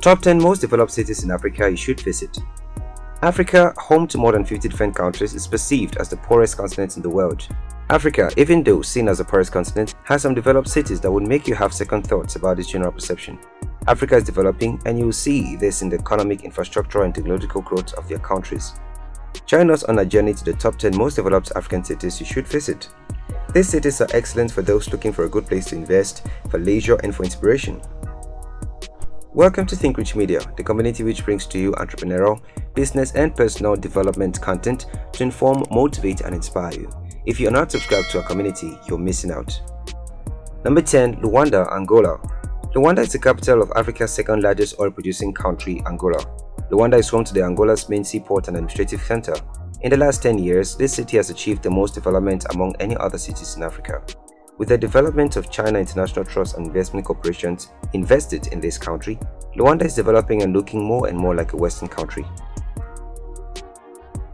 Top 10 most developed cities in Africa you should visit. Africa, home to more than 50 different countries, is perceived as the poorest continent in the world. Africa, even though seen as the poorest continent, has some developed cities that would make you have second thoughts about this general perception. Africa is developing and you will see this in the economic, infrastructure and technological growth of their countries. Join us on a journey to the top 10 most developed African cities you should visit. These cities are excellent for those looking for a good place to invest, for leisure and for inspiration. Welcome to Think Rich Media, the community which brings to you entrepreneurial, business and personal development content to inform, motivate and inspire you. If you are not subscribed to our community, you're missing out. Number 10. Luanda, Angola Luanda is the capital of Africa's second largest oil-producing country, Angola. Luanda is home to the Angola's main seaport and administrative center. In the last 10 years, this city has achieved the most development among any other cities in Africa. With the development of China International Trust and Investment Corporations invested in this country, Luanda is developing and looking more and more like a Western country.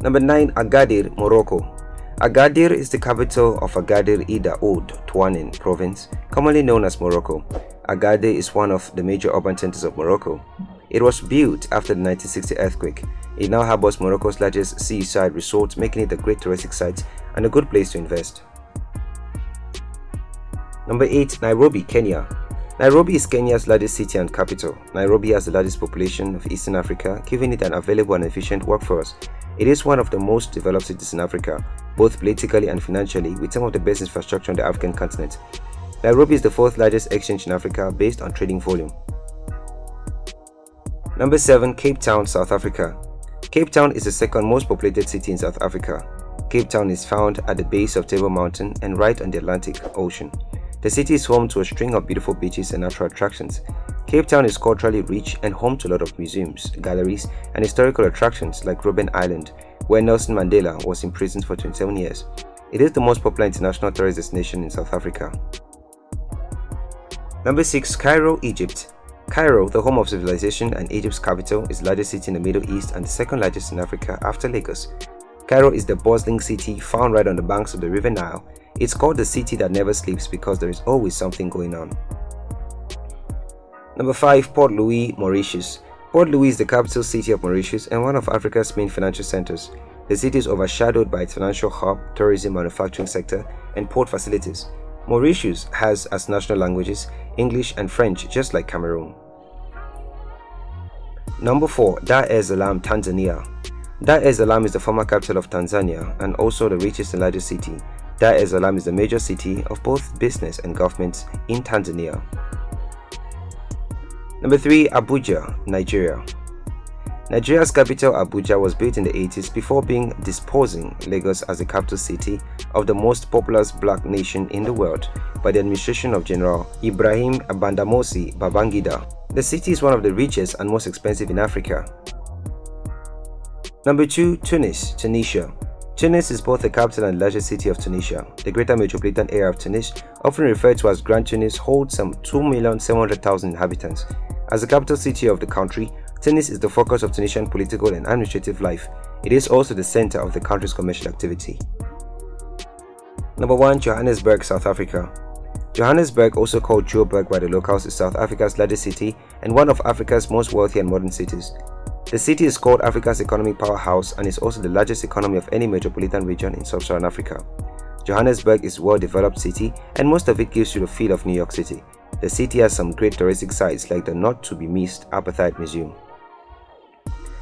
Number 9. Agadir, Morocco Agadir is the capital of Agadir Ida Oud Touanen province, commonly known as Morocco. Agadir is one of the major urban centers of Morocco. It was built after the 1960 earthquake. It now harbors Morocco's largest seaside resort, making it a great touristic site and a good place to invest. Number 8. Nairobi, Kenya Nairobi is Kenya's largest city and capital. Nairobi has the largest population of Eastern Africa, giving it an available and efficient workforce. It is one of the most developed cities in Africa, both politically and financially, with some of the best infrastructure on the African continent. Nairobi is the fourth largest exchange in Africa based on trading volume. Number 7. Cape Town, South Africa Cape Town is the second most populated city in South Africa. Cape Town is found at the base of Table Mountain and right on the Atlantic Ocean. The city is home to a string of beautiful beaches and natural attractions. Cape Town is culturally rich and home to a lot of museums, galleries, and historical attractions like Robben Island, where Nelson Mandela was imprisoned for 27 years. It is the most popular international tourist destination in South Africa. Number 6. Cairo, Egypt Cairo, the home of civilization and Egypt's capital, is the largest city in the Middle East and the second largest in Africa after Lagos. Cairo is the bustling city found right on the banks of the River Nile it's called the city that never sleeps because there is always something going on. Number 5. Port Louis, Mauritius Port Louis is the capital city of Mauritius and one of Africa's main financial centers. The city is overshadowed by its financial hub, tourism, manufacturing sector, and port facilities. Mauritius has as national languages English and French just like Cameroon. Number 4. Dar es Salaam, Tanzania Dar es Salaam is the former capital of Tanzania and also the richest and largest city. Dar es Salaam is the major city of both business and government in Tanzania. Number 3. Abuja, Nigeria Nigeria's capital Abuja was built in the 80s before being disposing Lagos as the capital city of the most populous black nation in the world by the administration of General Ibrahim Badamasi Babangida. The city is one of the richest and most expensive in Africa. Number 2. Tunis, Tunisia Tunis is both the capital and largest city of Tunisia. The greater metropolitan area of Tunis, often referred to as Grand Tunis, holds some 2,700,000 inhabitants. As the capital city of the country, Tunis is the focus of Tunisian political and administrative life. It is also the center of the country's commercial activity. Number 1. Johannesburg, South Africa Johannesburg, also called Joburg by the locals, is South Africa's largest city and one of Africa's most wealthy and modern cities. The city is called Africa's economic powerhouse and is also the largest economy of any metropolitan region in sub-Saharan Africa. Johannesburg is a well-developed city and most of it gives you the feel of New York City. The city has some great touristic sites like the not-to-be-missed Apartheid Museum.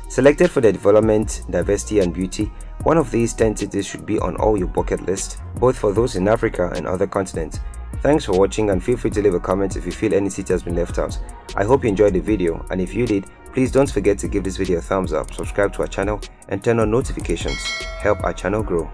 Selected for their development, diversity and beauty, one of these 10 cities should be on all your bucket list, both for those in Africa and other continents. Thanks for watching and feel free to leave a comment if you feel any city has been left out. I hope you enjoyed the video and if you did, Please don't forget to give this video a thumbs up, subscribe to our channel and turn on notifications. Help our channel grow.